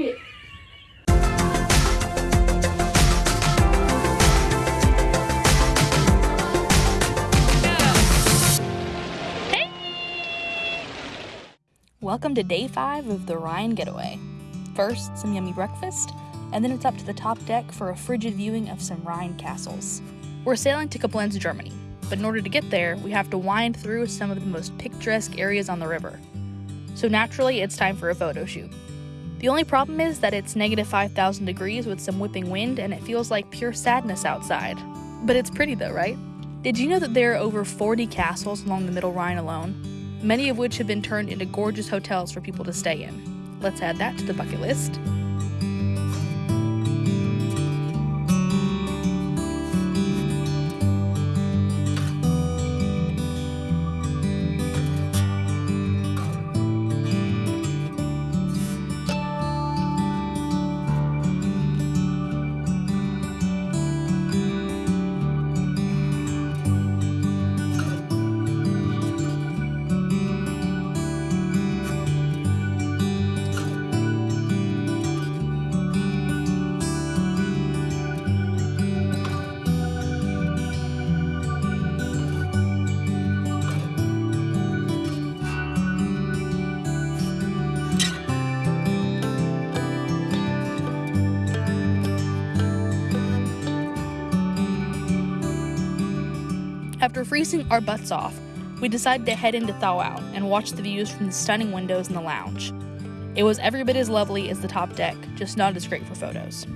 it. Welcome to day five of the Rhine Getaway. First, some yummy breakfast, and then it's up to the top deck for a frigid viewing of some Rhine castles. We're sailing to Koblenz, Germany, but in order to get there, we have to wind through some of the most picturesque areas on the river. So naturally, it's time for a photo shoot. The only problem is that it's negative 5,000 degrees with some whipping wind and it feels like pure sadness outside. But it's pretty though, right? Did you know that there are over 40 castles along the Middle Rhine alone? Many of which have been turned into gorgeous hotels for people to stay in. Let's add that to the bucket list. After freezing our butts off, we decided to head into Thaw Out and watch the views from the stunning windows in the lounge. It was every bit as lovely as the top deck, just not as great for photos.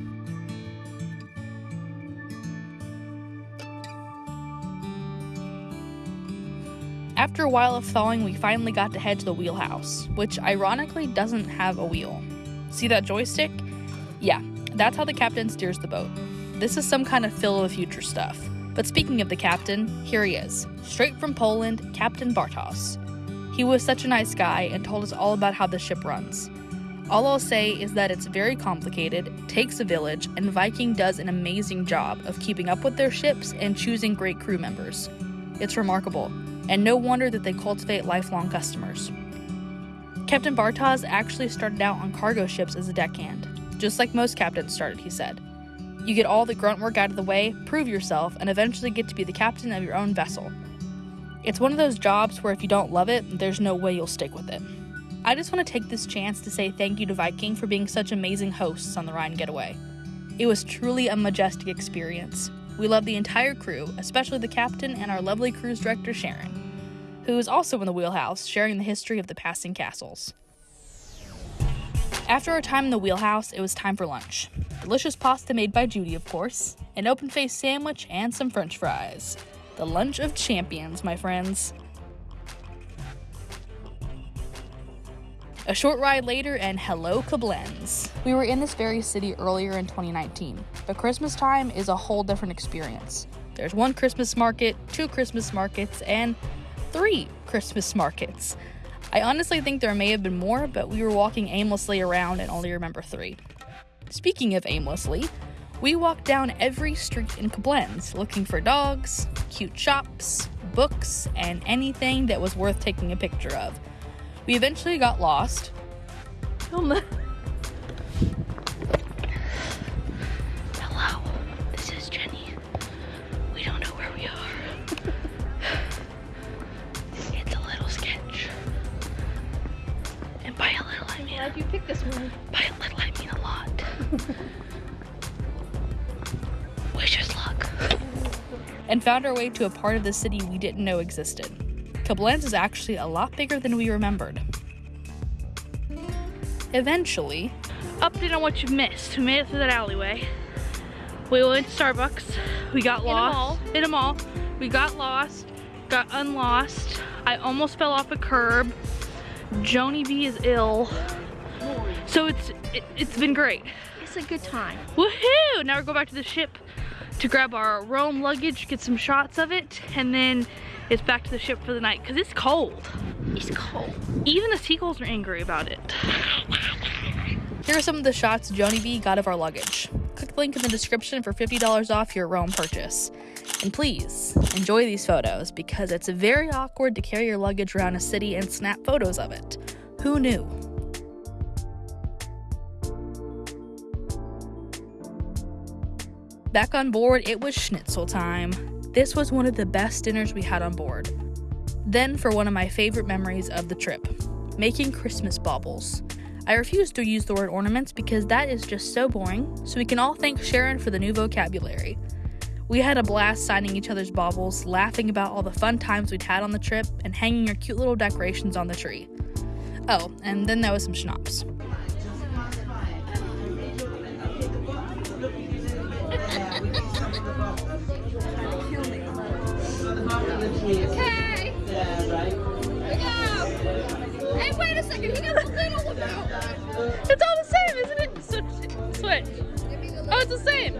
After a while of thawing, we finally got to head to the wheelhouse, which ironically doesn't have a wheel. See that joystick? Yeah, that's how the captain steers the boat. This is some kind of Phil of the future stuff. But speaking of the captain, here he is, straight from Poland, Captain Bartos. He was such a nice guy and told us all about how the ship runs. All I'll say is that it's very complicated, takes a village, and Viking does an amazing job of keeping up with their ships and choosing great crew members. It's remarkable, and no wonder that they cultivate lifelong customers. Captain Bartos actually started out on cargo ships as a deckhand, just like most captains started, he said. You get all the grunt work out of the way, prove yourself, and eventually get to be the captain of your own vessel. It's one of those jobs where if you don't love it, there's no way you'll stick with it. I just want to take this chance to say thank you to Viking for being such amazing hosts on the Rhine Getaway. It was truly a majestic experience. We love the entire crew, especially the captain and our lovely cruise director Sharon, who is also in the wheelhouse sharing the history of the passing castles. After our time in the wheelhouse, it was time for lunch. Delicious pasta made by Judy, of course, an open faced sandwich, and some french fries. The lunch of champions, my friends. A short ride later, and hello, Koblenz. We were in this very city earlier in 2019, but Christmas time is a whole different experience. There's one Christmas market, two Christmas markets, and three Christmas markets. I honestly think there may have been more, but we were walking aimlessly around and only remember three. Speaking of aimlessly, we walked down every street in Koblenz looking for dogs, cute shops, books, and anything that was worth taking a picture of. We eventually got lost. Oh Hello, this is Jenny. We don't know where we are. it's a little sketch. And by a little, I mean Why'd you pick this one? by a little, I mean a lot. Wish us luck. and found our way to a part of the city we didn't know existed. Koblenz is actually a lot bigger than we remembered. Eventually, Update on what you missed. We made it through that alleyway. We went to Starbucks. We got a lost. mall. In a mall. We got lost. Got unlost. I almost fell off a curb. Joni B is ill. So it's it, it's been great. A good time. Woohoo! Now we're going back to the ship to grab our Roam luggage, get some shots of it, and then it's back to the ship for the night because it's cold. It's cold. Even the seagulls are angry about it. here are some of the shots Joni B got of our luggage. Click the link in the description for $50 off your Roam purchase. And please enjoy these photos because it's very awkward to carry your luggage around a city and snap photos of it. Who knew? Back on board, it was schnitzel time. This was one of the best dinners we had on board. Then, for one of my favorite memories of the trip making Christmas baubles. I refuse to use the word ornaments because that is just so boring, so we can all thank Sharon for the new vocabulary. We had a blast signing each other's baubles, laughing about all the fun times we'd had on the trip, and hanging our cute little decorations on the tree. Oh, and then there was some schnapps. Okay. We go. Hey, wait a second. He got the little one out. It's all the same, isn't it? Switch. Switch. Give me the Oh, it's the same.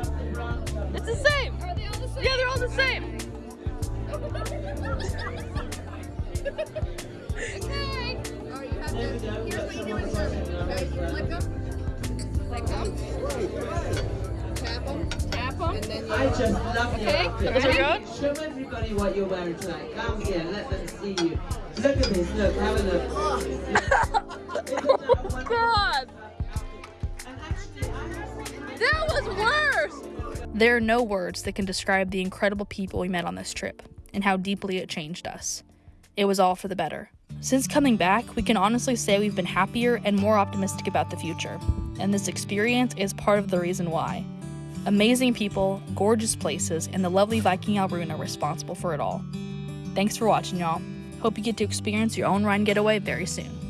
It's the same. Are they all the same? Yeah, they're all the same. okay. Oh, you have to. Here's what you do in serving. Okay, you flick them. Flick them. Um, tap them. Tap them. And then you. I just love your Okay, outfit. Those? Show everybody what you're wearing tonight. Come here, let them see you. Look at this, look, have a look. Oh, God. And actually, That was worse. There are no words that can describe the incredible people we met on this trip and how deeply it changed us. It was all for the better. Since coming back, we can honestly say we've been happier and more optimistic about the future, and this experience is part of the reason why. Amazing people, gorgeous places, and the lovely Viking Alruna are responsible for it all. Thanks for watching, y'all. Hope you get to experience your own Rhine getaway very soon.